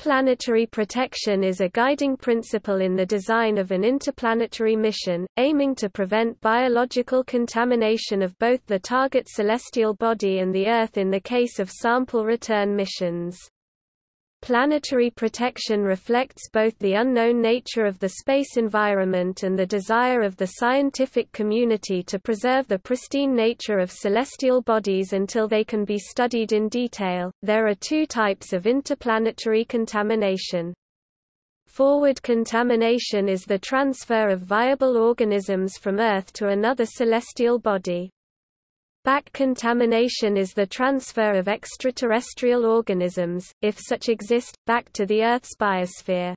Planetary protection is a guiding principle in the design of an interplanetary mission, aiming to prevent biological contamination of both the target celestial body and the Earth in the case of sample return missions. Planetary protection reflects both the unknown nature of the space environment and the desire of the scientific community to preserve the pristine nature of celestial bodies until they can be studied in detail. There are two types of interplanetary contamination. Forward contamination is the transfer of viable organisms from Earth to another celestial body. Back contamination is the transfer of extraterrestrial organisms, if such exist, back to the Earth's biosphere.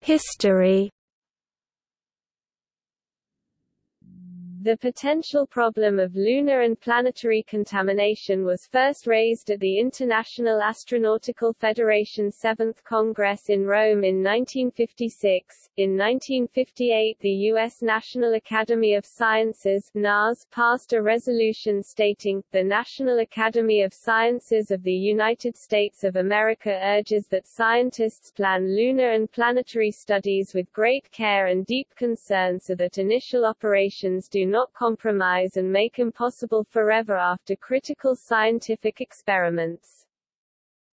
History The potential problem of lunar and planetary contamination was first raised at the International Astronautical Federation 7th Congress in Rome in 1956. In 1958 the U.S. National Academy of Sciences NAS passed a resolution stating, the National Academy of Sciences of the United States of America urges that scientists plan lunar and planetary studies with great care and deep concern so that initial operations do not compromise and make impossible forever after critical scientific experiments.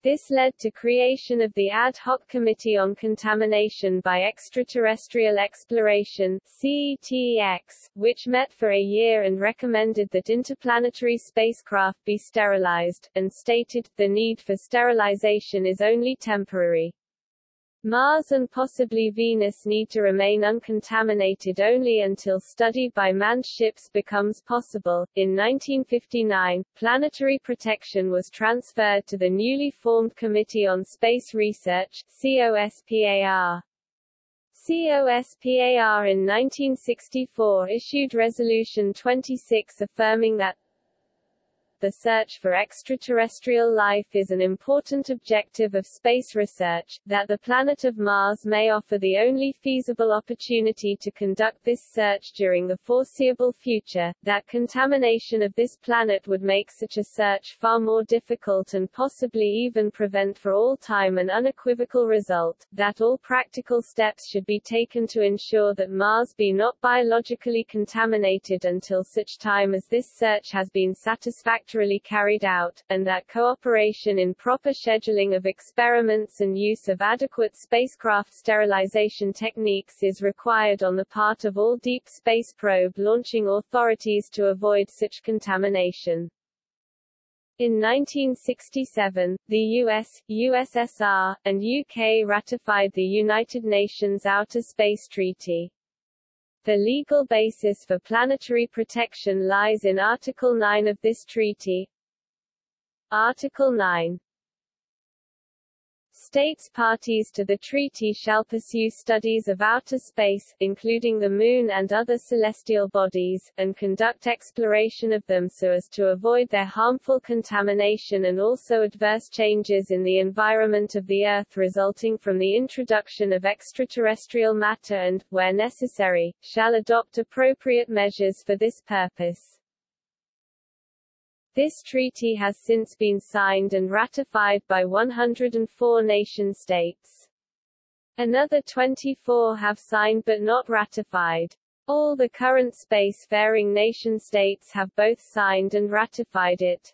This led to creation of the Ad Hoc Committee on Contamination by Extraterrestrial Exploration CETEX, which met for a year and recommended that interplanetary spacecraft be sterilized, and stated, the need for sterilization is only temporary. Mars and possibly Venus need to remain uncontaminated only until study by manned ships becomes possible. In 1959, planetary protection was transferred to the newly formed Committee on Space Research, COSPAR. COSPAR in 1964 issued Resolution 26 affirming that the search for extraterrestrial life is an important objective of space research, that the planet of Mars may offer the only feasible opportunity to conduct this search during the foreseeable future, that contamination of this planet would make such a search far more difficult and possibly even prevent for all time an unequivocal result, that all practical steps should be taken to ensure that Mars be not biologically contaminated until such time as this search has been satisfactory satisfactorily carried out, and that cooperation in proper scheduling of experiments and use of adequate spacecraft sterilization techniques is required on the part of all deep space probe launching authorities to avoid such contamination. In 1967, the US, USSR, and UK ratified the United Nations Outer Space Treaty. The legal basis for planetary protection lies in Article 9 of this treaty. Article 9 States parties to the treaty shall pursue studies of outer space, including the Moon and other celestial bodies, and conduct exploration of them so as to avoid their harmful contamination and also adverse changes in the environment of the Earth resulting from the introduction of extraterrestrial matter and, where necessary, shall adopt appropriate measures for this purpose. This treaty has since been signed and ratified by 104 nation-states. Another 24 have signed but not ratified. All the current space-faring nation-states have both signed and ratified it.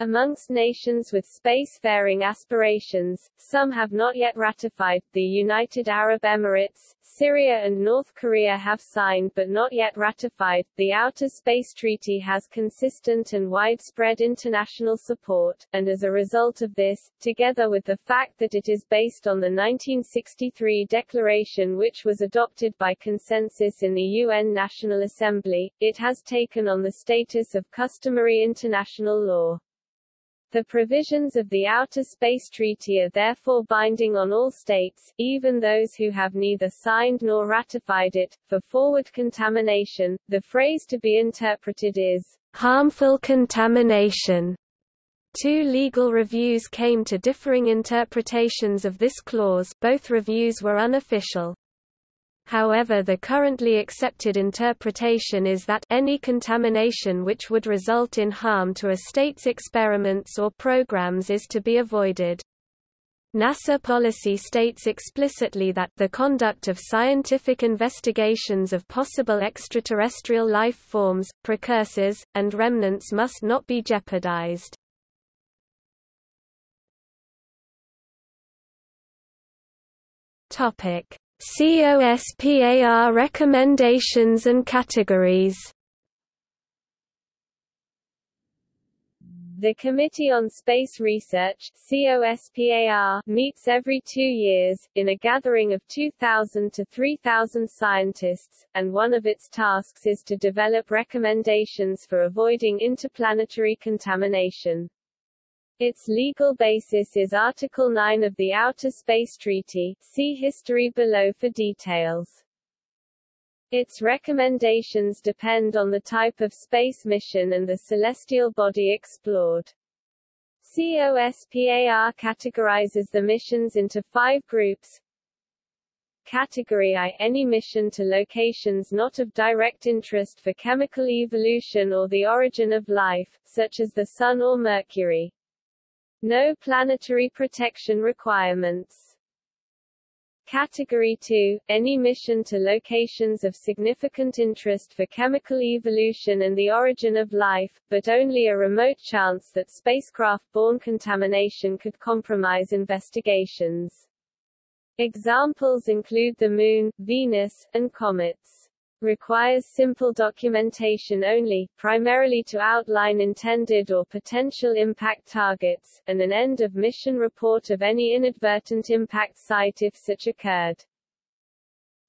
Amongst nations with spacefaring aspirations, some have not yet ratified. The United Arab Emirates, Syria, and North Korea have signed but not yet ratified. The Outer Space Treaty has consistent and widespread international support, and as a result of this, together with the fact that it is based on the 1963 declaration which was adopted by consensus in the UN National Assembly, it has taken on the status of customary international law. The provisions of the Outer Space Treaty are therefore binding on all states, even those who have neither signed nor ratified it. For forward contamination, the phrase to be interpreted is harmful contamination. Two legal reviews came to differing interpretations of this clause both reviews were unofficial. However the currently accepted interpretation is that any contamination which would result in harm to a state's experiments or programs is to be avoided. NASA policy states explicitly that the conduct of scientific investigations of possible extraterrestrial life forms, precursors, and remnants must not be jeopardized. Topic: COSPAR recommendations and categories The Committee on Space Research COSPAR, meets every two years, in a gathering of 2,000 to 3,000 scientists, and one of its tasks is to develop recommendations for avoiding interplanetary contamination. Its legal basis is Article 9 of the Outer Space Treaty see history below for details. Its recommendations depend on the type of space mission and the celestial body explored. COSPAR categorizes the missions into five groups. Category I – Any mission to locations not of direct interest for chemical evolution or the origin of life, such as the Sun or Mercury. No planetary protection requirements. Category 2 – Any mission to locations of significant interest for chemical evolution and the origin of life, but only a remote chance that spacecraft-borne contamination could compromise investigations. Examples include the Moon, Venus, and comets requires simple documentation only, primarily to outline intended or potential impact targets, and an end-of-mission report of any inadvertent impact site if such occurred.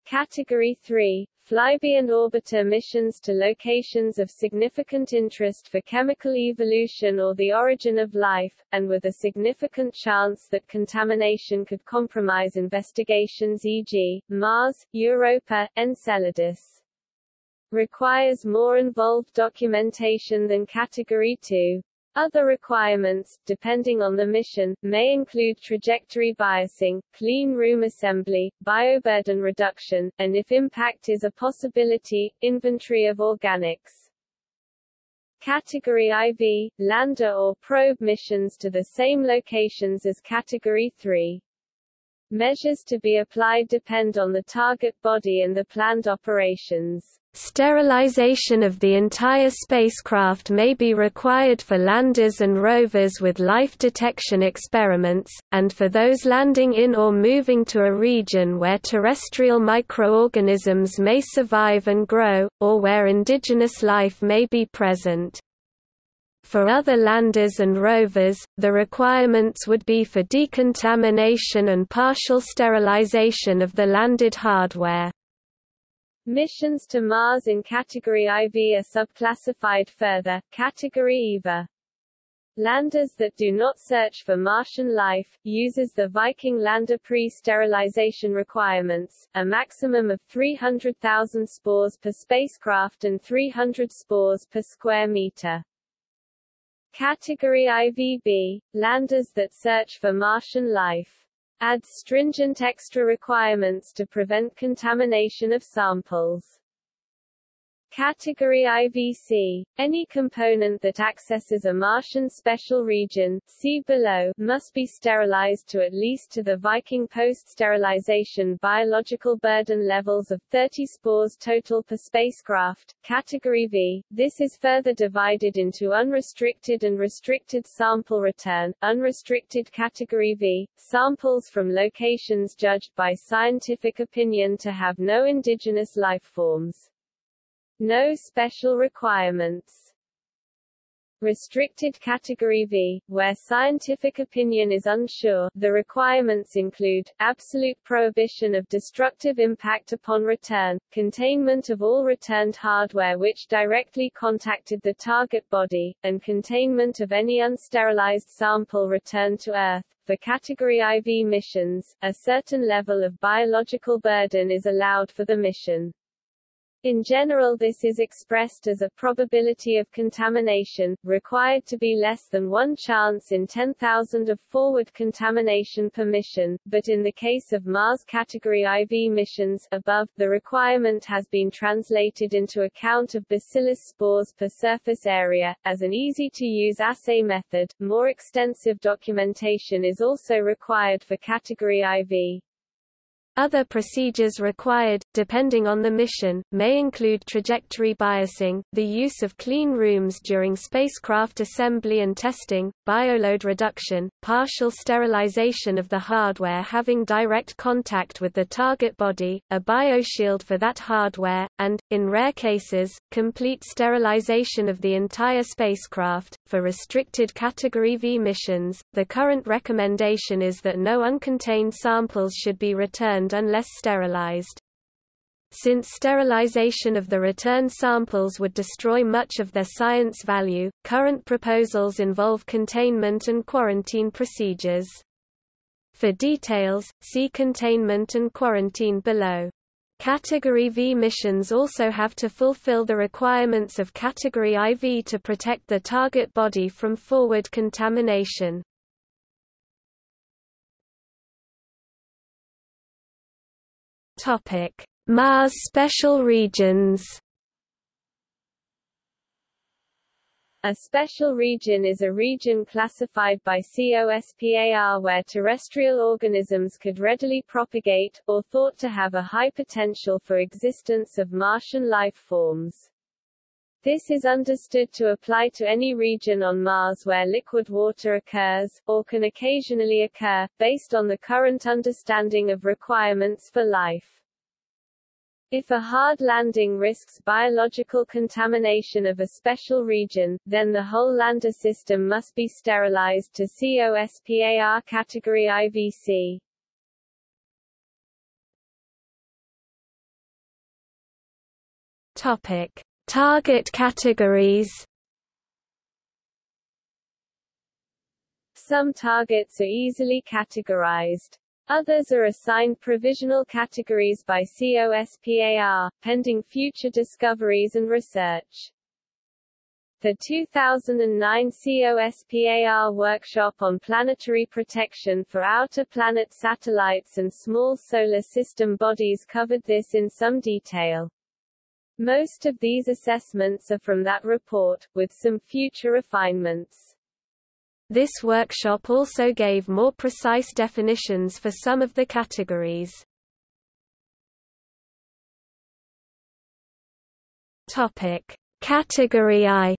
Category 3 Flyby and orbiter missions to locations of significant interest for chemical evolution or the origin of life, and with a significant chance that contamination could compromise investigations e.g., Mars, Europa, Enceladus requires more involved documentation than Category 2. Other requirements, depending on the mission, may include trajectory biasing, clean room assembly, bioburden reduction, and if impact is a possibility, inventory of organics. Category IV, lander or probe missions to the same locations as Category 3. Measures to be applied depend on the target body and the planned operations. Sterilization of the entire spacecraft may be required for landers and rovers with life detection experiments, and for those landing in or moving to a region where terrestrial microorganisms may survive and grow, or where indigenous life may be present. For other landers and rovers, the requirements would be for decontamination and partial sterilization of the landed hardware. Missions to Mars in Category IV are subclassified further, Category IVA. Landers that do not search for Martian life, uses the Viking lander pre-sterilization requirements, a maximum of 300,000 spores per spacecraft and 300 spores per square meter. Category IVB, landers that search for Martian life adds stringent extra requirements to prevent contamination of samples. Category IVC. Any component that accesses a Martian special region see below, must be sterilized to at least to the Viking post-sterilization biological burden levels of 30 spores total per spacecraft. Category V. This is further divided into unrestricted and restricted sample return. Unrestricted Category V. Samples from locations judged by scientific opinion to have no indigenous life forms. No special requirements. Restricted Category V, where scientific opinion is unsure, the requirements include, absolute prohibition of destructive impact upon return, containment of all returned hardware which directly contacted the target body, and containment of any unsterilized sample returned to Earth. For Category IV missions, a certain level of biological burden is allowed for the mission. In general this is expressed as a probability of contamination, required to be less than one chance in 10,000 of forward contamination per mission, but in the case of Mars Category IV missions above, the requirement has been translated into a count of bacillus spores per surface area. As an easy-to-use assay method, more extensive documentation is also required for Category IV. Other procedures required, depending on the mission, may include trajectory biasing, the use of clean rooms during spacecraft assembly and testing, bioload reduction, partial sterilization of the hardware having direct contact with the target body, a bioshield for that hardware, and, in rare cases, complete sterilization of the entire spacecraft. For restricted Category V missions, the current recommendation is that no uncontained samples should be returned unless sterilized. Since sterilization of the return samples would destroy much of their science value, current proposals involve containment and quarantine procedures. For details, see containment and quarantine below. Category V missions also have to fulfill the requirements of Category IV to protect the target body from forward contamination. Topic: Mars special regions. A special region is a region classified by COSPAR where terrestrial organisms could readily propagate, or thought to have a high potential for existence of Martian life forms. This is understood to apply to any region on Mars where liquid water occurs, or can occasionally occur, based on the current understanding of requirements for life. If a hard landing risks biological contamination of a special region, then the whole lander system must be sterilized to COSPAR category IVC. Topic: Target categories. Some targets are easily categorized. Others are assigned provisional categories by COSPAR, pending future discoveries and research. The 2009 COSPAR workshop on planetary protection for outer planet satellites and small solar system bodies covered this in some detail. Most of these assessments are from that report, with some future refinements. This workshop also gave more precise definitions for some of the categories. Topic: Category I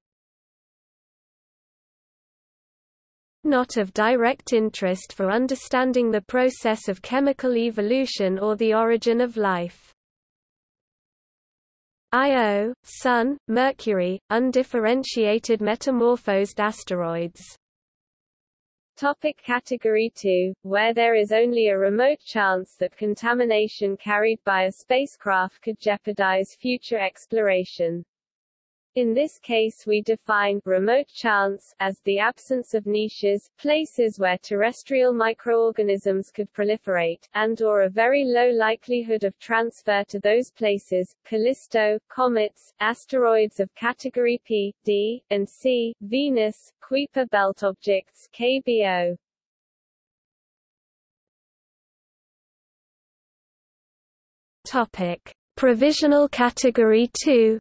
Not of direct interest for understanding the process of chemical evolution or the origin of life. Io, Sun, Mercury, undifferentiated metamorphosed asteroids Topic category 2, where there is only a remote chance that contamination carried by a spacecraft could jeopardize future exploration. In this case we define remote chance as the absence of niches, places where terrestrial microorganisms could proliferate, and or a very low likelihood of transfer to those places, Callisto, comets, asteroids of category P, D, and C, Venus, Kuiper belt objects KBO. Topic: Provisional Category 2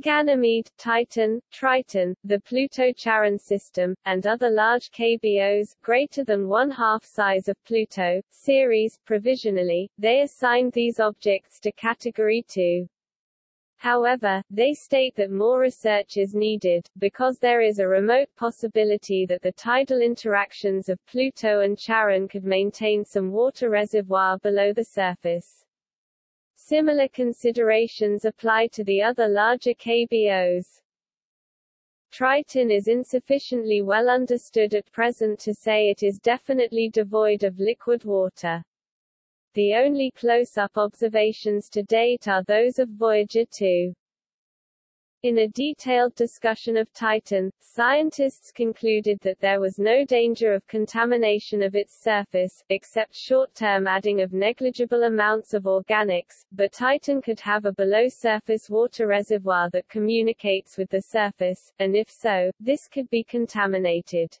Ganymede, Titan, Triton, the Pluto-Charon system, and other large KBOs, greater than one-half size of Pluto, Ceres, provisionally, they assigned these objects to Category 2. However, they state that more research is needed, because there is a remote possibility that the tidal interactions of Pluto and Charon could maintain some water reservoir below the surface. Similar considerations apply to the other larger KBOs. Triton is insufficiently well understood at present to say it is definitely devoid of liquid water. The only close-up observations to date are those of Voyager 2. In a detailed discussion of Titan, scientists concluded that there was no danger of contamination of its surface, except short-term adding of negligible amounts of organics, but Titan could have a below-surface water reservoir that communicates with the surface, and if so, this could be contaminated.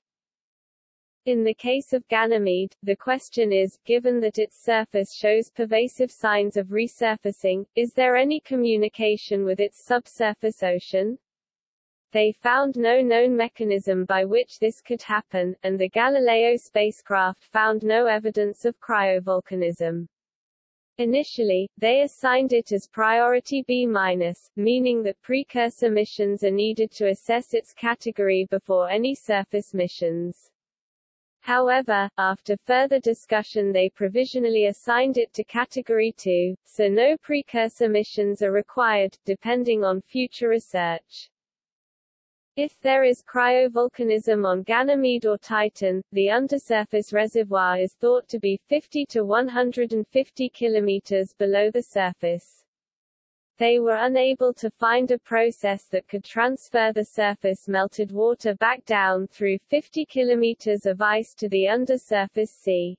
In the case of Ganymede, the question is, given that its surface shows pervasive signs of resurfacing, is there any communication with its subsurface ocean? They found no known mechanism by which this could happen, and the Galileo spacecraft found no evidence of cryovolcanism. Initially, they assigned it as priority B-, meaning that precursor missions are needed to assess its category before any surface missions. However, after further discussion they provisionally assigned it to Category 2, so no precursor missions are required, depending on future research. If there is cryovolcanism on Ganymede or Titan, the undersurface reservoir is thought to be 50 to 150 kilometers below the surface. They were unable to find a process that could transfer the surface melted water back down through 50 kilometers of ice to the undersurface sea.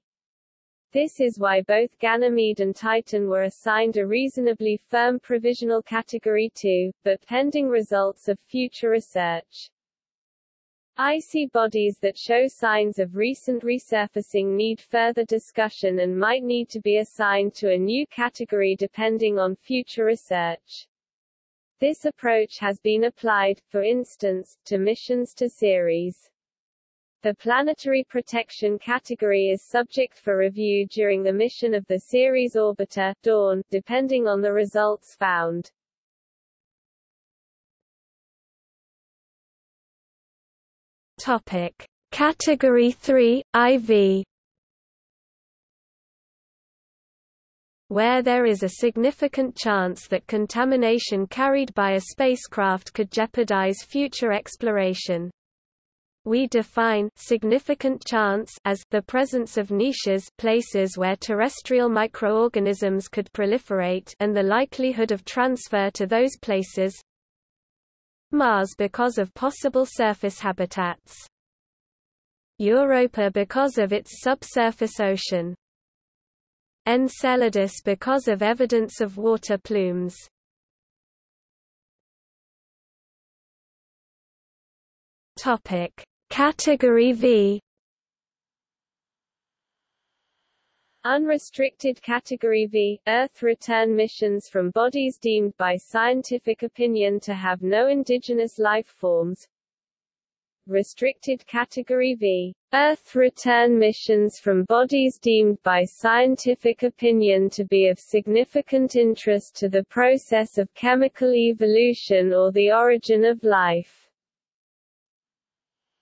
This is why both Ganymede and Titan were assigned a reasonably firm provisional Category 2, but pending results of future research. Icy bodies that show signs of recent resurfacing need further discussion and might need to be assigned to a new category depending on future research. This approach has been applied, for instance, to missions to Ceres. The planetary protection category is subject for review during the mission of the Ceres orbiter, Dawn, depending on the results found. Topic: Category 3 IV Where there is a significant chance that contamination carried by a spacecraft could jeopardize future exploration. We define significant chance as the presence of niches places where terrestrial microorganisms could proliferate and the likelihood of transfer to those places Mars because of possible surface habitats. Europa because of its subsurface ocean. Enceladus because of evidence of water plumes. Topic: Category V Unrestricted Category V, Earth return missions from bodies deemed by scientific opinion to have no indigenous life forms. Restricted Category V, Earth return missions from bodies deemed by scientific opinion to be of significant interest to the process of chemical evolution or the origin of life.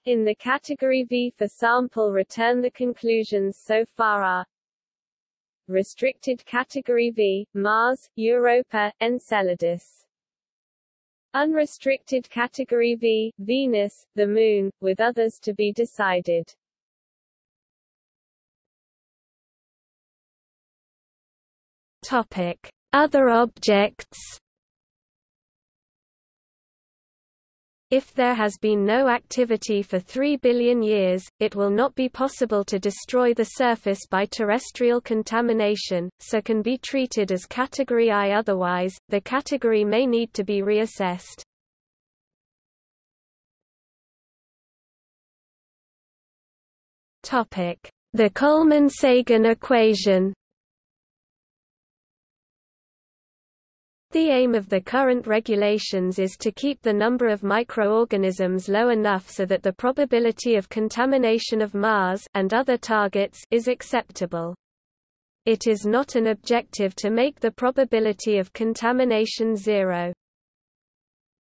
In the Category V for sample return the conclusions so far are Restricted Category V, Mars, Europa, Enceladus. Unrestricted Category V, Venus, the Moon, with others to be decided. Topic: Other objects If there has been no activity for 3 billion years, it will not be possible to destroy the surface by terrestrial contamination, so can be treated as Category I otherwise, the category may need to be reassessed. The Coleman-Sagan equation The aim of the current regulations is to keep the number of microorganisms low enough so that the probability of contamination of Mars and other targets is acceptable. It is not an objective to make the probability of contamination zero.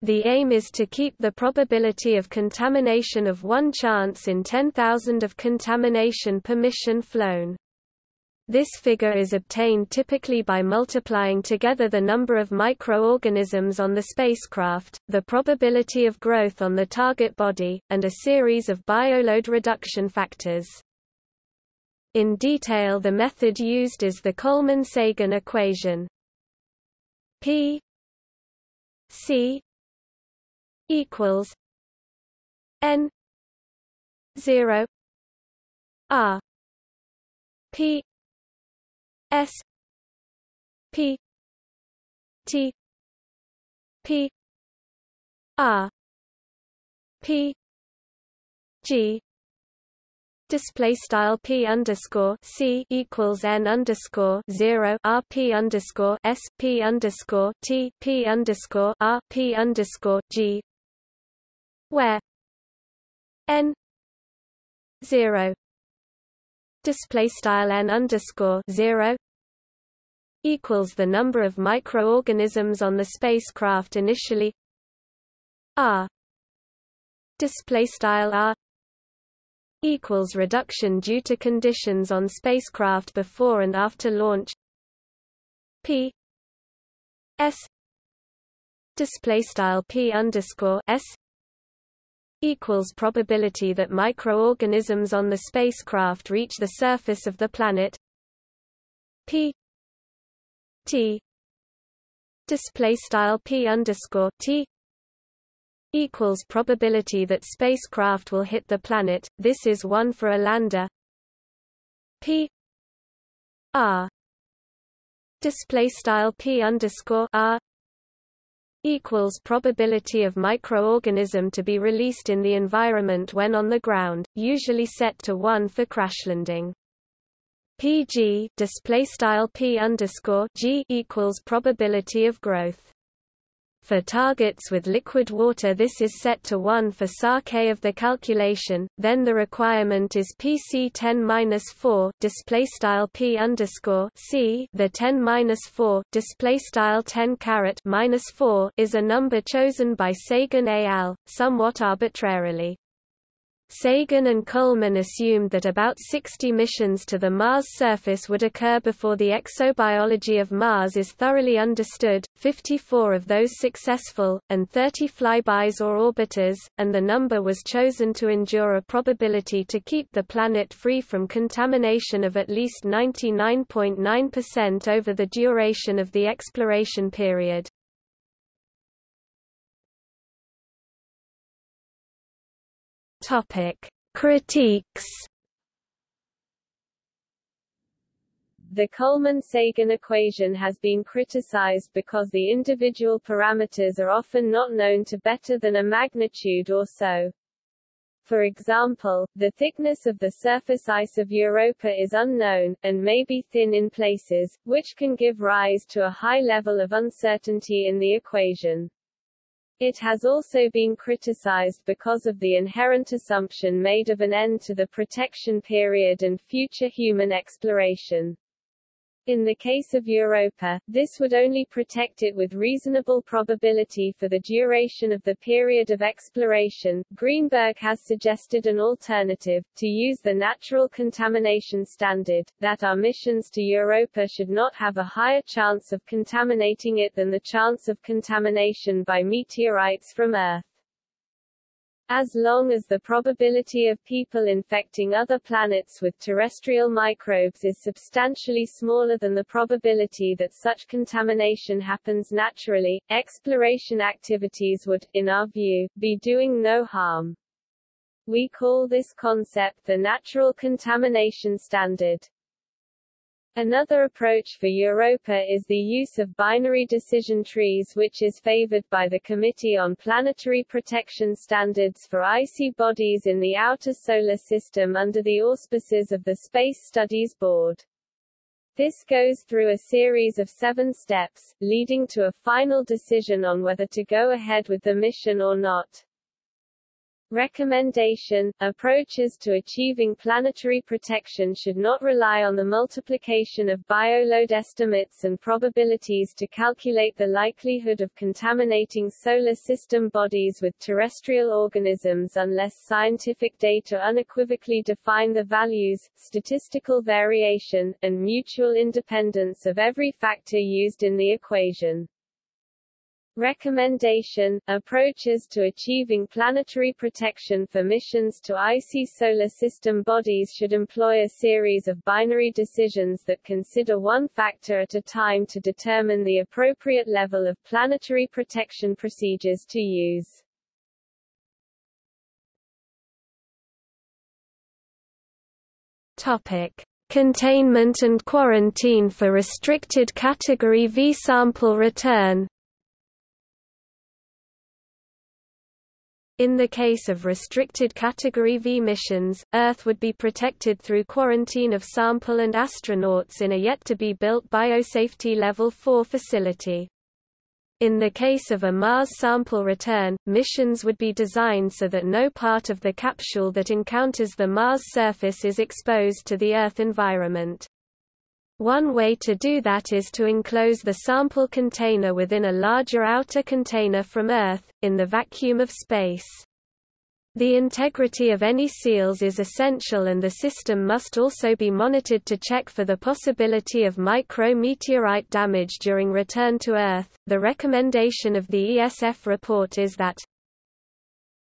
The aim is to keep the probability of contamination of one chance in 10,000 of contamination per mission flown. This figure is obtained typically by multiplying together the number of microorganisms on the spacecraft, the probability of growth on the target body, and a series of bioload reduction factors. In detail the method used is the Coleman-Sagan equation. P C equals n 0 r p s p t p r p g Display style p underscore c equals n underscore zero r p underscore s p underscore t p underscore r p underscore g, where n zero display style n underscore zero equals the number of microorganisms on the spacecraft initially r display style r equals reduction due to conditions on spacecraft before and after launch p s display style p underscore s equals probability that microorganisms on the spacecraft reach the surface of the planet p t display style p underscore t equals probability that spacecraft will hit the planet. This is one for a lander. P R display style P underscore R equals probability of microorganism to be released in the environment when on the ground, usually set to 1 for crash landing. PG display style P underscore G equals probability of growth. For targets with liquid water this is set to 1 for SAR-K of the calculation, then the requirement is PC10-4 display style P underscore C the 10-4 display style 10 caret minus 4 is a number chosen by Sagan al., somewhat arbitrarily. Sagan and Coleman assumed that about 60 missions to the Mars surface would occur before the exobiology of Mars is thoroughly understood, 54 of those successful, and 30 flybys or orbiters, and the number was chosen to endure a probability to keep the planet free from contamination of at least 99.9% over the duration of the exploration period. Topic: Critiques. The Coleman-Sagan equation has been criticized because the individual parameters are often not known to better than a magnitude or so. For example, the thickness of the surface ice of Europa is unknown, and may be thin in places, which can give rise to a high level of uncertainty in the equation. It has also been criticized because of the inherent assumption made of an end to the protection period and future human exploration. In the case of Europa, this would only protect it with reasonable probability for the duration of the period of exploration. Greenberg has suggested an alternative, to use the natural contamination standard, that our missions to Europa should not have a higher chance of contaminating it than the chance of contamination by meteorites from Earth. As long as the probability of people infecting other planets with terrestrial microbes is substantially smaller than the probability that such contamination happens naturally, exploration activities would, in our view, be doing no harm. We call this concept the natural contamination standard. Another approach for Europa is the use of binary decision trees which is favored by the Committee on Planetary Protection Standards for Icy Bodies in the Outer Solar System under the auspices of the Space Studies Board. This goes through a series of seven steps, leading to a final decision on whether to go ahead with the mission or not. Recommendation – Approaches to achieving planetary protection should not rely on the multiplication of bioload estimates and probabilities to calculate the likelihood of contaminating solar system bodies with terrestrial organisms unless scientific data unequivocally define the values, statistical variation, and mutual independence of every factor used in the equation. Recommendation Approaches to achieving planetary protection for missions to icy solar system bodies should employ a series of binary decisions that consider one factor at a time to determine the appropriate level of planetary protection procedures to use. Topic. Containment and quarantine for restricted category V sample return In the case of restricted Category V missions, Earth would be protected through quarantine of sample and astronauts in a yet-to-be-built Biosafety Level 4 facility. In the case of a Mars sample return, missions would be designed so that no part of the capsule that encounters the Mars surface is exposed to the Earth environment. One way to do that is to enclose the sample container within a larger outer container from Earth, in the vacuum of space. The integrity of any seals is essential and the system must also be monitored to check for the possibility of micro-meteorite damage during return to Earth. The recommendation of the ESF report is that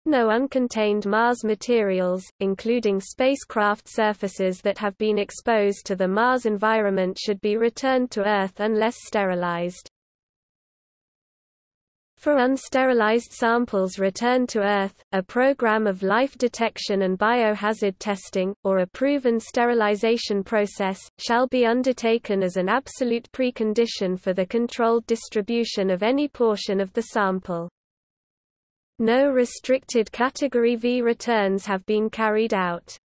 no uncontained Mars materials, including spacecraft surfaces that have been exposed to the Mars environment should be returned to Earth unless sterilized. For unsterilized samples returned to Earth, a program of life detection and biohazard testing, or a proven sterilization process, shall be undertaken as an absolute precondition for the controlled distribution of any portion of the sample. No restricted Category V returns have been carried out.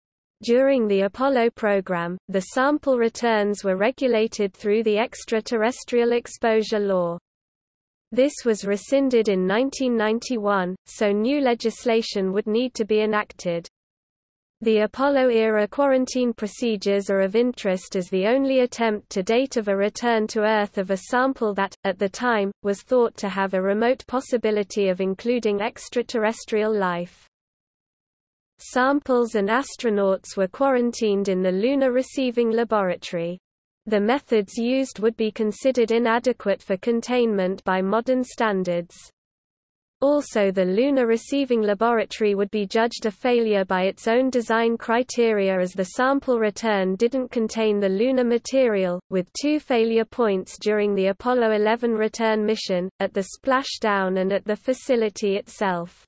During the Apollo program, the sample returns were regulated through the Extraterrestrial Exposure Law. This was rescinded in 1991, so new legislation would need to be enacted. The Apollo-era quarantine procedures are of interest as the only attempt to date of a return to Earth of a sample that, at the time, was thought to have a remote possibility of including extraterrestrial life. Samples and astronauts were quarantined in the Lunar Receiving Laboratory. The methods used would be considered inadequate for containment by modern standards. Also the Lunar Receiving Laboratory would be judged a failure by its own design criteria as the sample return didn't contain the lunar material, with two failure points during the Apollo 11 return mission, at the splashdown and at the facility itself.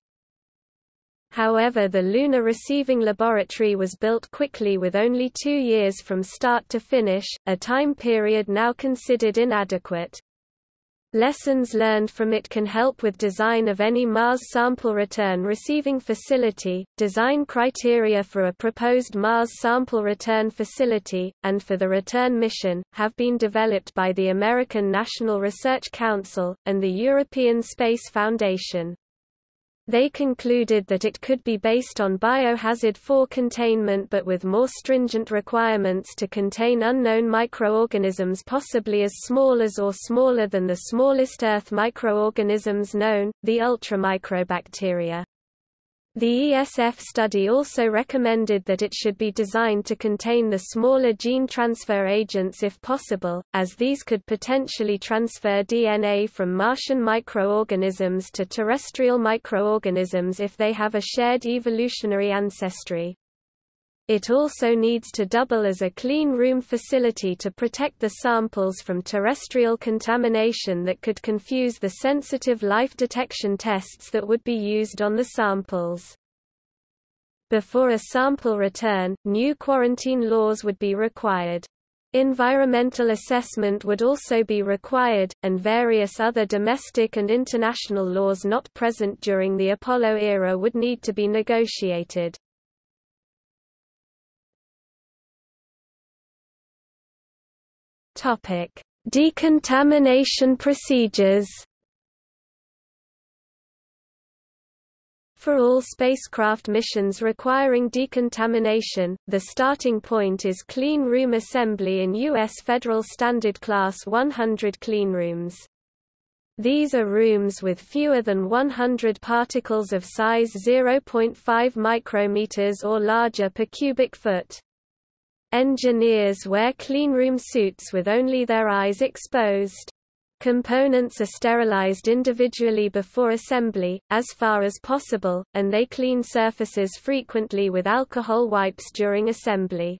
However the Lunar Receiving Laboratory was built quickly with only two years from start to finish, a time period now considered inadequate. Lessons learned from it can help with design of any Mars sample return receiving facility, design criteria for a proposed Mars sample return facility, and for the return mission, have been developed by the American National Research Council, and the European Space Foundation. They concluded that it could be based on biohazard 4 containment but with more stringent requirements to contain unknown microorganisms possibly as small as or smaller than the smallest Earth microorganisms known, the ultramicrobacteria. The ESF study also recommended that it should be designed to contain the smaller gene transfer agents if possible, as these could potentially transfer DNA from Martian microorganisms to terrestrial microorganisms if they have a shared evolutionary ancestry. It also needs to double as a clean room facility to protect the samples from terrestrial contamination that could confuse the sensitive life detection tests that would be used on the samples. Before a sample return, new quarantine laws would be required. Environmental assessment would also be required, and various other domestic and international laws not present during the Apollo era would need to be negotiated. Topic: Decontamination procedures. For all spacecraft missions requiring decontamination, the starting point is clean room assembly in U.S. Federal Standard Class 100 cleanrooms. These are rooms with fewer than 100 particles of size 0.5 micrometers or larger per cubic foot. Engineers wear cleanroom suits with only their eyes exposed. Components are sterilized individually before assembly, as far as possible, and they clean surfaces frequently with alcohol wipes during assembly.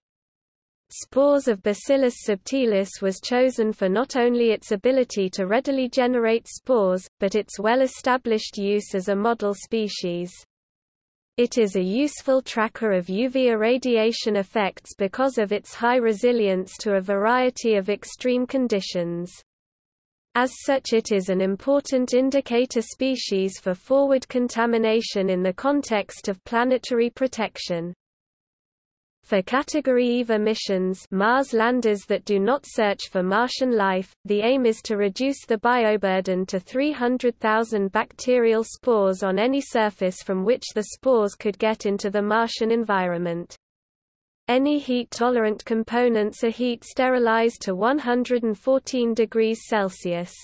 Spores of Bacillus subtilis was chosen for not only its ability to readily generate spores, but its well-established use as a model species. It is a useful tracker of UV irradiation effects because of its high resilience to a variety of extreme conditions. As such it is an important indicator species for forward contamination in the context of planetary protection. For Category IVA missions Mars landers that do not search for Martian life, the aim is to reduce the bioburden to 300,000 bacterial spores on any surface from which the spores could get into the Martian environment. Any heat-tolerant components are heat sterilized to 114 degrees Celsius.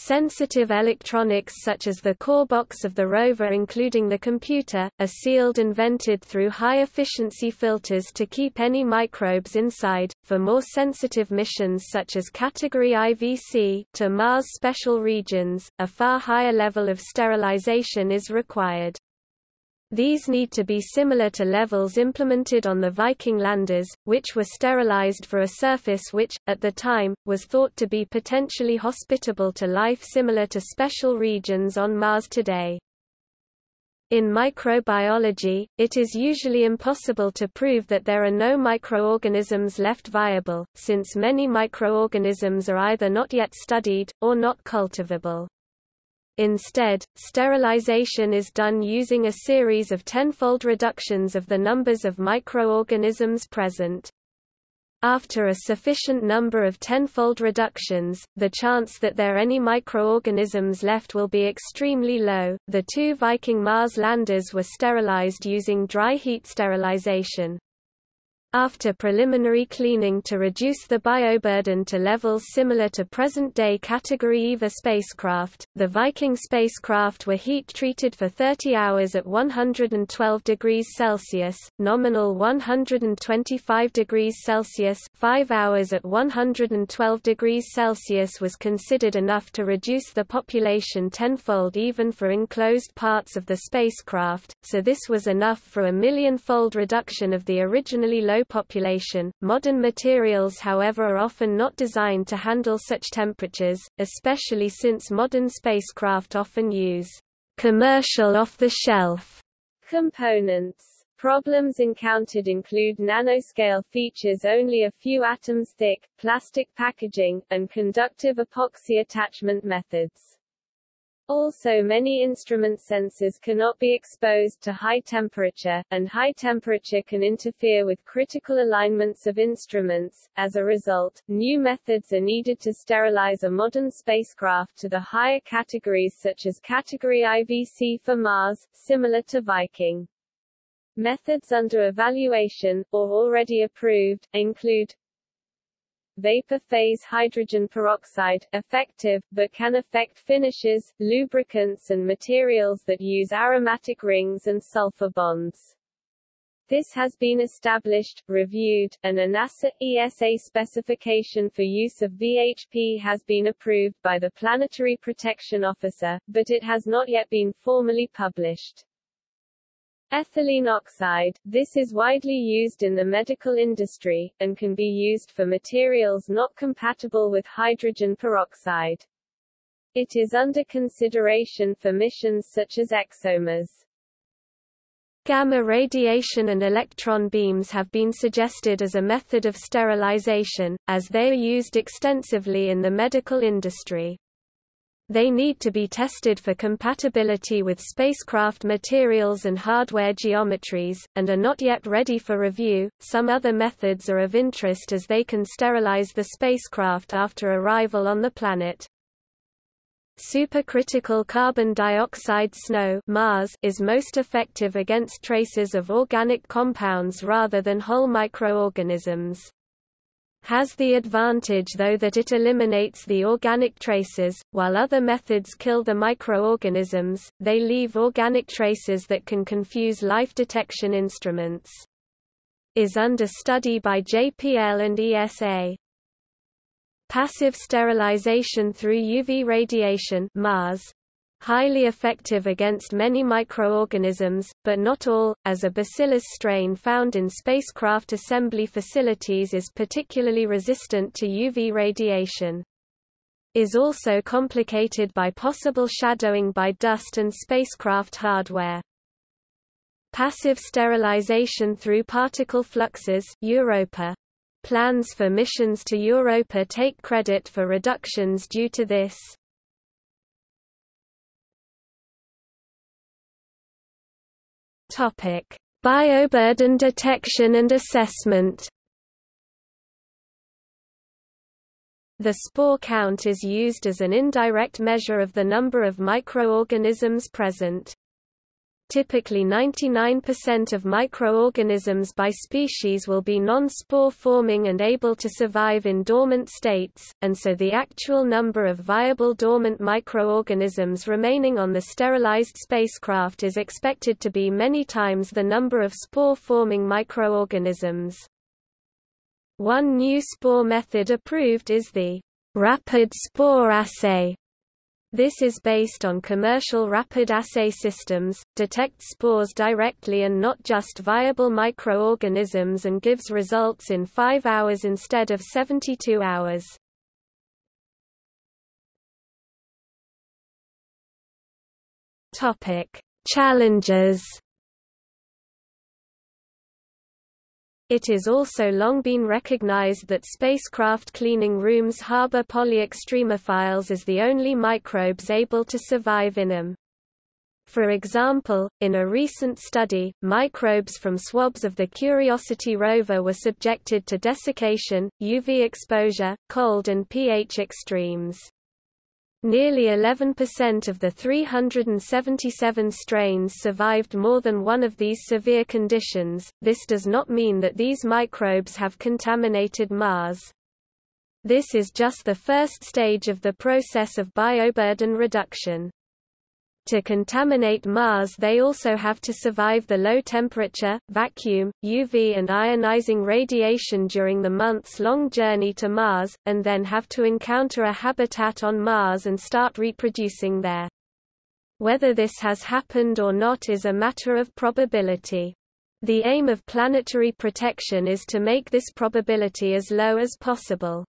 Sensitive electronics such as the core box of the rover including the computer, are sealed and vented through high-efficiency filters to keep any microbes inside. For more sensitive missions such as Category IVC to Mars special regions, a far higher level of sterilization is required. These need to be similar to levels implemented on the Viking landers, which were sterilized for a surface which, at the time, was thought to be potentially hospitable to life similar to special regions on Mars today. In microbiology, it is usually impossible to prove that there are no microorganisms left viable, since many microorganisms are either not yet studied, or not cultivable. Instead, sterilization is done using a series of tenfold reductions of the numbers of microorganisms present. After a sufficient number of tenfold reductions, the chance that there are any microorganisms left will be extremely low. The two Viking Mars landers were sterilized using dry heat sterilization. After preliminary cleaning to reduce the bioburden to levels similar to present-day Category IVA spacecraft, the Viking spacecraft were heat-treated for 30 hours at 112 degrees Celsius, nominal 125 degrees Celsius 5 hours at 112 degrees Celsius was considered enough to reduce the population tenfold even for enclosed parts of the spacecraft, so this was enough for a million-fold reduction of the originally low population. Modern materials, however, are often not designed to handle such temperatures, especially since modern spacecraft often use commercial off-the-shelf components. Problems encountered include nanoscale features only a few atoms thick, plastic packaging, and conductive epoxy attachment methods. Also many instrument sensors cannot be exposed to high temperature, and high temperature can interfere with critical alignments of instruments. As a result, new methods are needed to sterilize a modern spacecraft to the higher categories such as Category IVC for Mars, similar to Viking. Methods under evaluation, or already approved, include vapor phase hydrogen peroxide, effective, but can affect finishes, lubricants and materials that use aromatic rings and sulfur bonds. This has been established, reviewed, and a NASA ESA specification for use of VHP has been approved by the Planetary Protection Officer, but it has not yet been formally published. Ethylene oxide, this is widely used in the medical industry, and can be used for materials not compatible with hydrogen peroxide. It is under consideration for missions such as ExoMars. Gamma radiation and electron beams have been suggested as a method of sterilization, as they are used extensively in the medical industry. They need to be tested for compatibility with spacecraft materials and hardware geometries, and are not yet ready for review. Some other methods are of interest as they can sterilize the spacecraft after arrival on the planet. Supercritical carbon dioxide snow Mars is most effective against traces of organic compounds rather than whole microorganisms has the advantage though that it eliminates the organic traces, while other methods kill the microorganisms, they leave organic traces that can confuse life detection instruments. Is under study by JPL and ESA. Passive sterilization through UV radiation Mars highly effective against many microorganisms, but not all, as a bacillus strain found in spacecraft assembly facilities is particularly resistant to UV radiation. Is also complicated by possible shadowing by dust and spacecraft hardware. Passive sterilization through particle fluxes Europa. Plans for missions to Europa take credit for reductions due to this. Topic: Bioburden detection and assessment. The spore count is used as an indirect measure of the number of microorganisms present. Typically 99% of microorganisms by species will be non-spore forming and able to survive in dormant states, and so the actual number of viable dormant microorganisms remaining on the sterilized spacecraft is expected to be many times the number of spore-forming microorganisms. One new spore method approved is the rapid spore assay, this is based on commercial rapid assay systems, detects spores directly and not just viable microorganisms and gives results in 5 hours instead of 72 hours. Topic: Challenges It is also long been recognized that spacecraft cleaning rooms harbor polyextremophiles as the only microbes able to survive in them. For example, in a recent study, microbes from swabs of the Curiosity rover were subjected to desiccation, UV exposure, cold and pH extremes. Nearly 11% of the 377 strains survived more than one of these severe conditions. This does not mean that these microbes have contaminated Mars. This is just the first stage of the process of bioburden reduction. To contaminate Mars they also have to survive the low temperature, vacuum, UV and ionizing radiation during the months-long journey to Mars, and then have to encounter a habitat on Mars and start reproducing there. Whether this has happened or not is a matter of probability. The aim of planetary protection is to make this probability as low as possible.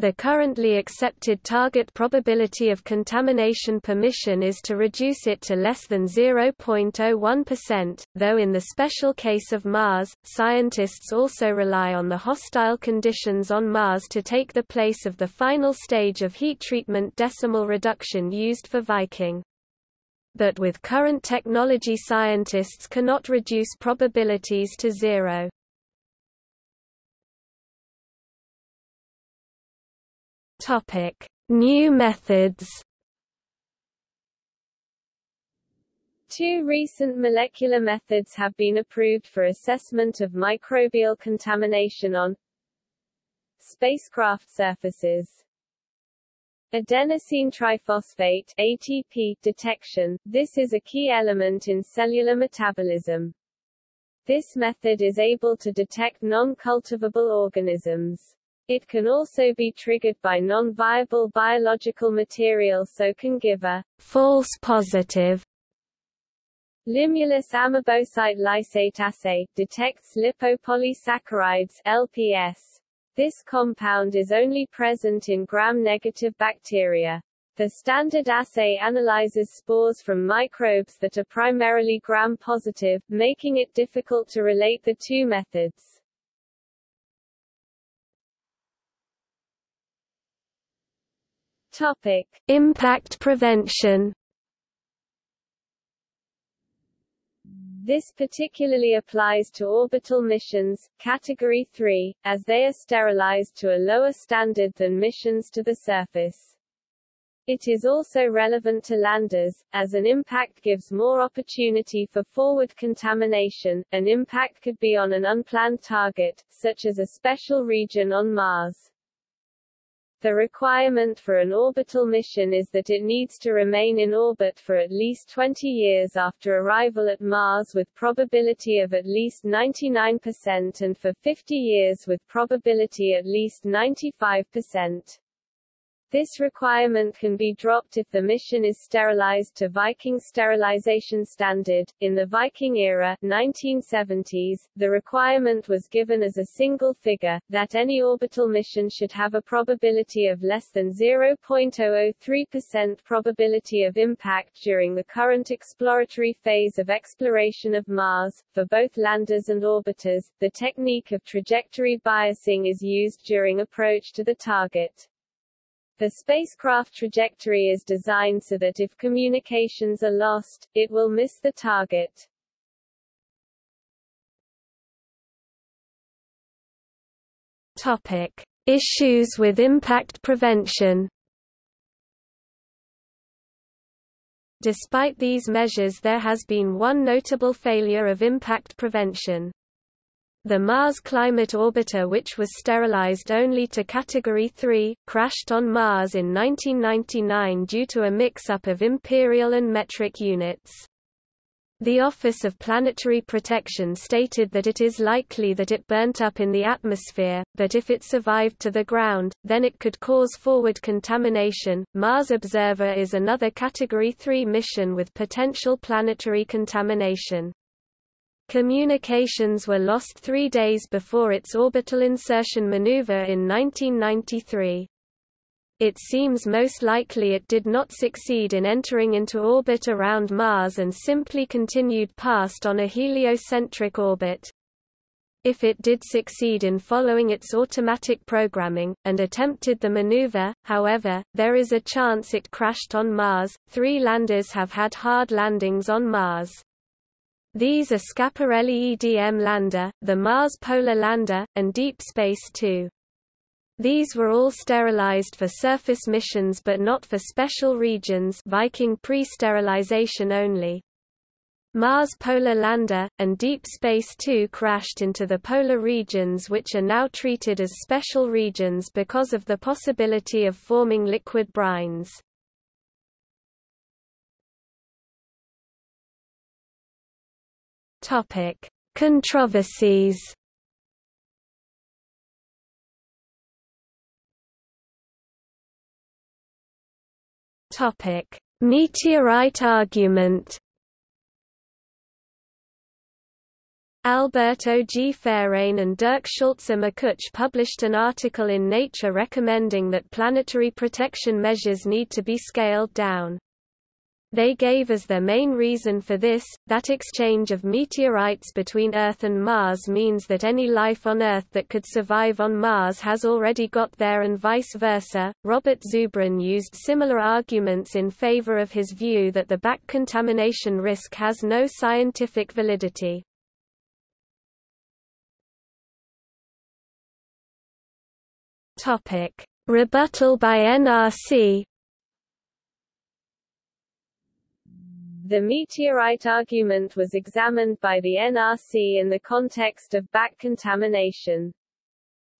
The currently accepted target probability of contamination permission is to reduce it to less than 0.01%, though in the special case of Mars, scientists also rely on the hostile conditions on Mars to take the place of the final stage of heat treatment decimal reduction used for Viking. But with current technology scientists cannot reduce probabilities to zero. Topic: New methods. Two recent molecular methods have been approved for assessment of microbial contamination on spacecraft surfaces. Adenosine triphosphate ATP detection. This is a key element in cellular metabolism. This method is able to detect non-cultivable organisms. It can also be triggered by non-viable biological material so can give a false positive. Limulus amoebocyte lysate assay detects lipopolysaccharides LPS. This compound is only present in gram-negative bacteria. The standard assay analyzes spores from microbes that are primarily gram-positive, making it difficult to relate the two methods. Topic: Impact prevention. This particularly applies to orbital missions, Category 3, as they are sterilized to a lower standard than missions to the surface. It is also relevant to landers, as an impact gives more opportunity for forward contamination. An impact could be on an unplanned target, such as a special region on Mars. The requirement for an orbital mission is that it needs to remain in orbit for at least 20 years after arrival at Mars with probability of at least 99% and for 50 years with probability at least 95%. This requirement can be dropped if the mission is sterilized to Viking sterilization standard. In the Viking era 1970s, the requirement was given as a single figure, that any orbital mission should have a probability of less than 0.003% probability of impact during the current exploratory phase of exploration of Mars. For both landers and orbiters, the technique of trajectory biasing is used during approach to the target. The spacecraft trajectory is designed so that if communications are lost, it will miss the target. Topic: Issues with impact prevention. Despite these measures there has been one notable failure of impact prevention. The Mars Climate Orbiter which was sterilized only to Category 3, crashed on Mars in 1999 due to a mix-up of imperial and metric units. The Office of Planetary Protection stated that it is likely that it burnt up in the atmosphere, but if it survived to the ground, then it could cause forward contamination. Mars Observer is another Category 3 mission with potential planetary contamination. Communications were lost three days before its orbital insertion maneuver in 1993. It seems most likely it did not succeed in entering into orbit around Mars and simply continued past on a heliocentric orbit. If it did succeed in following its automatic programming, and attempted the maneuver, however, there is a chance it crashed on Mars. Three landers have had hard landings on Mars. These are Schiaparelli EDM lander, the Mars Polar Lander, and Deep Space Two. These were all sterilized for surface missions but not for special regions Viking pre-sterilization only. Mars Polar Lander, and Deep Space Two crashed into the polar regions which are now treated as special regions because of the possibility of forming liquid brines. Topic: Controversies. Topic: Meteorite argument. Alberto G. Fairén and Dirk Schulze-Makuch published an article in Nature recommending that planetary protection measures need to be scaled down. They gave as their main reason for this, that exchange of meteorites between Earth and Mars means that any life on Earth that could survive on Mars has already got there and vice versa. Robert Zubrin used similar arguments in favor of his view that the back contamination risk has no scientific validity. Topic: Rebuttal by NRC The meteorite argument was examined by the NRC in the context of back contamination.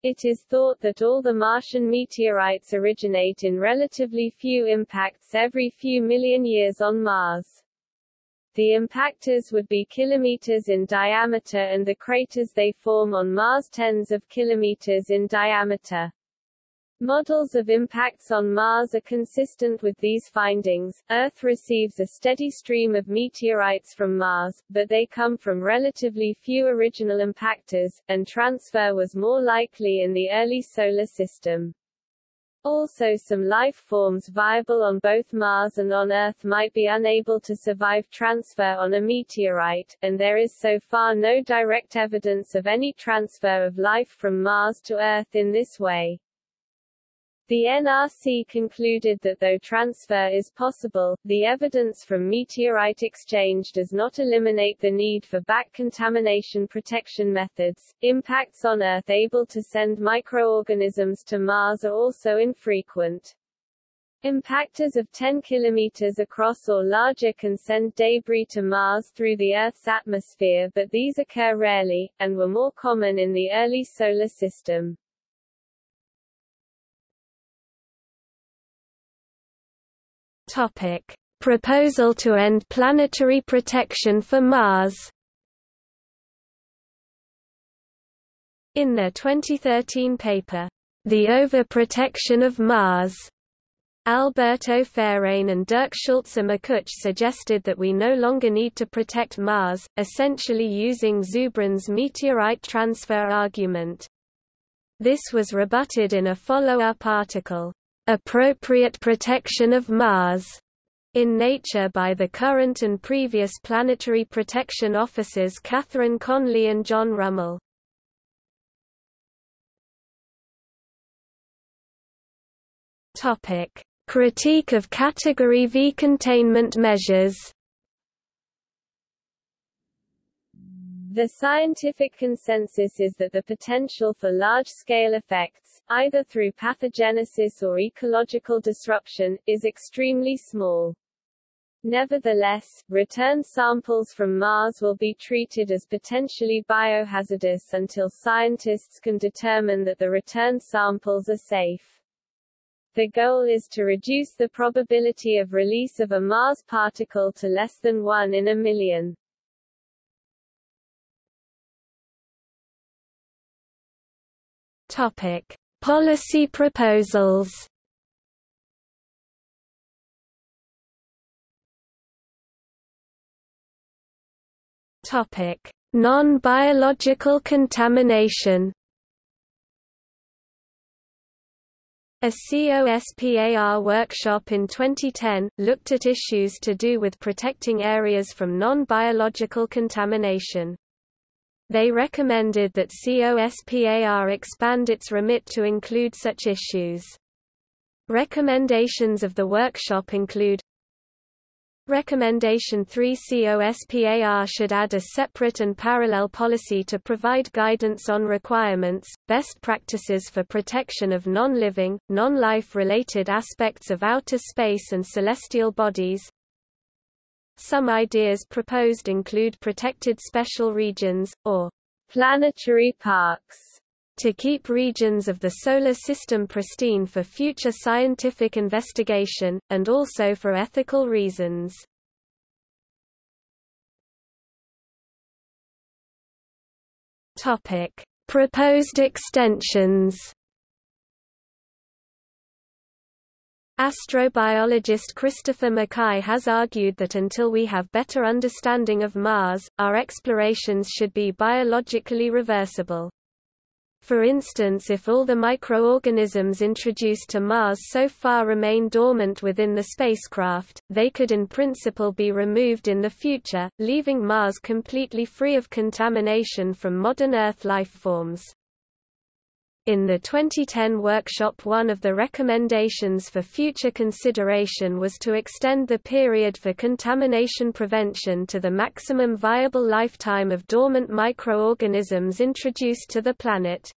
It is thought that all the Martian meteorites originate in relatively few impacts every few million years on Mars. The impactors would be kilometers in diameter and the craters they form on Mars tens of kilometers in diameter. Models of impacts on Mars are consistent with these findings. Earth receives a steady stream of meteorites from Mars, but they come from relatively few original impactors, and transfer was more likely in the early Solar System. Also some life forms viable on both Mars and on Earth might be unable to survive transfer on a meteorite, and there is so far no direct evidence of any transfer of life from Mars to Earth in this way. The NRC concluded that though transfer is possible, the evidence from meteorite exchange does not eliminate the need for back contamination protection methods. Impacts on Earth able to send microorganisms to Mars are also infrequent. Impactors of 10 km across or larger can send debris to Mars through the Earth's atmosphere but these occur rarely, and were more common in the early Solar System. Topic: Proposal to end planetary protection for Mars. In their 2013 paper, The Overprotection of Mars, Alberto Fairén and Dirk Schulze-Makuch suggested that we no longer need to protect Mars, essentially using Zubrin's meteorite transfer argument. This was rebutted in a follow-up article, "'Appropriate Protection of Mars' in Nature by the current and previous planetary protection officers Catharine Conley and John Rummel. Topic: Critique of Category V containment measures The scientific consensus is that the potential for large-scale effects, either through pathogenesis or ecological disruption, is extremely small. Nevertheless, return samples from Mars will be treated as potentially biohazardous until scientists can determine that the return samples are safe. The goal is to reduce the probability of release of a Mars particle to less than 1 in a million. Topic: Policy proposals. Topic: Non-biological contamination. A COSPAR workshop in 2010, looked at issues to do with protecting areas from non-biological contamination. They recommended that COSPAR expand its remit to include such issues. Recommendations of the workshop include Recommendation 3 COSPAR should add a separate and parallel policy to provide guidance on requirements, best practices for protection of non-living, non-life related aspects of outer space and celestial bodies. Some ideas proposed include protected special regions, or planetary parks to keep regions of the Solar System pristine for future scientific investigation, and also for ethical reasons. Proposed extensions Astrobiologist Christopher McKay has argued that until we have better understanding of Mars, our explorations should be biologically reversible. For instance if all the microorganisms introduced to Mars so far remain dormant within the spacecraft, they could in principle be removed in the future, leaving Mars completely free of contamination from modern Earth lifeforms. In the 2010 workshop one of the recommendations for future consideration was to extend the period for contamination prevention to the maximum viable lifetime of dormant microorganisms introduced to the planet.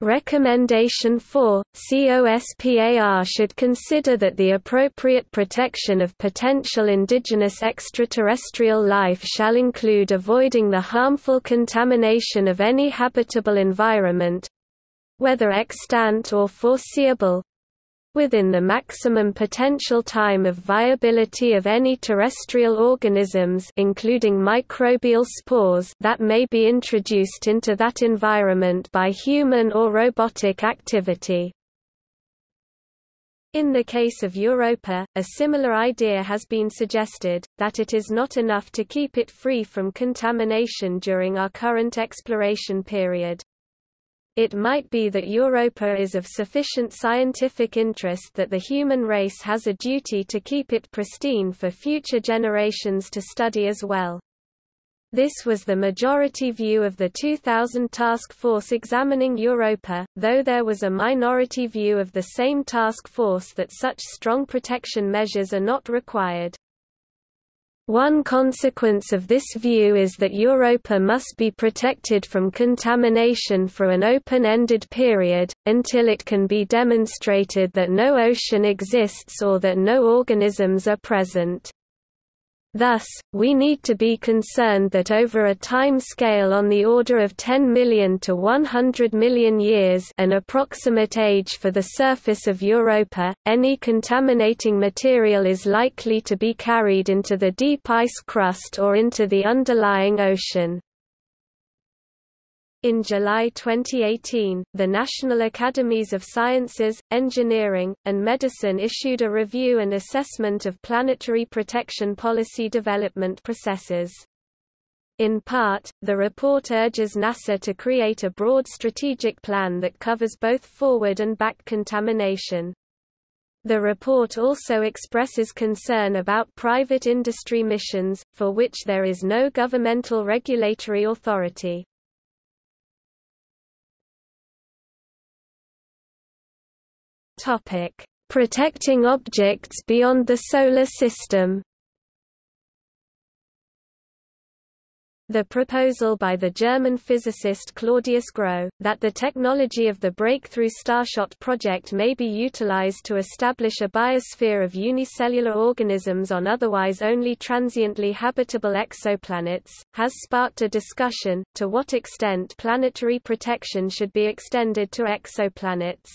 Recommendation 4, COSPAR should consider that the appropriate protection of potential indigenous extraterrestrial life shall include avoiding the harmful contamination of any habitable environment—whether extant or foreseeable, within the maximum potential time of viability of any terrestrial organisms including microbial spores that may be introduced into that environment by human or robotic activity. In the case of Europa, a similar idea has been suggested, that it is not enough to keep it free from contamination during our current exploration period. It might be that Europa is of sufficient scientific interest that the human race has a duty to keep it pristine for future generations to study as well. This was the majority view of the 2000 task force examining Europa, though there was a minority view of the same task force that such strong protection measures are not required. One consequence of this view is that Europa must be protected from contamination for an open-ended period, until it can be demonstrated that no ocean exists or that no organisms are present. Thus, we need to be concerned that over a time scale on the order of 10 million to 100 million years an approximate age for the surface of Europa, any contaminating material is likely to be carried into the deep ice crust or into the underlying ocean. In July 2018, the National Academies of Sciences, Engineering, and Medicine issued a review and assessment of planetary protection policy development processes. In part, the report urges NASA to create a broad strategic plan that covers both forward and back contamination. The report also expresses concern about private industry missions, for which there is no governmental regulatory authority. Topic: Protecting objects beyond the solar system. The proposal by the German physicist Claudius Gros, that the technology of the Breakthrough Starshot project may be utilized to establish a biosphere of unicellular organisms on otherwise only transiently habitable exoplanets, has sparked a discussion, to what extent planetary protection should be extended to exoplanets.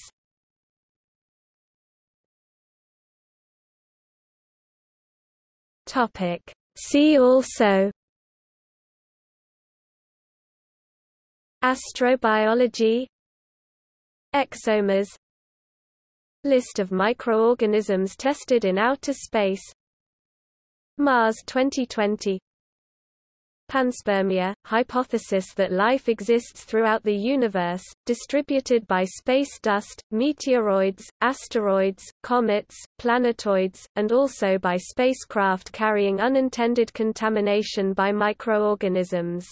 Topic. See also Astrobiology ExoMars List of microorganisms tested in outer space Mars 2020 Panspermia, hypothesis that life exists throughout the universe, distributed by space dust, meteoroids, asteroids, comets, planetoids, and also by spacecraft carrying unintended contamination by microorganisms.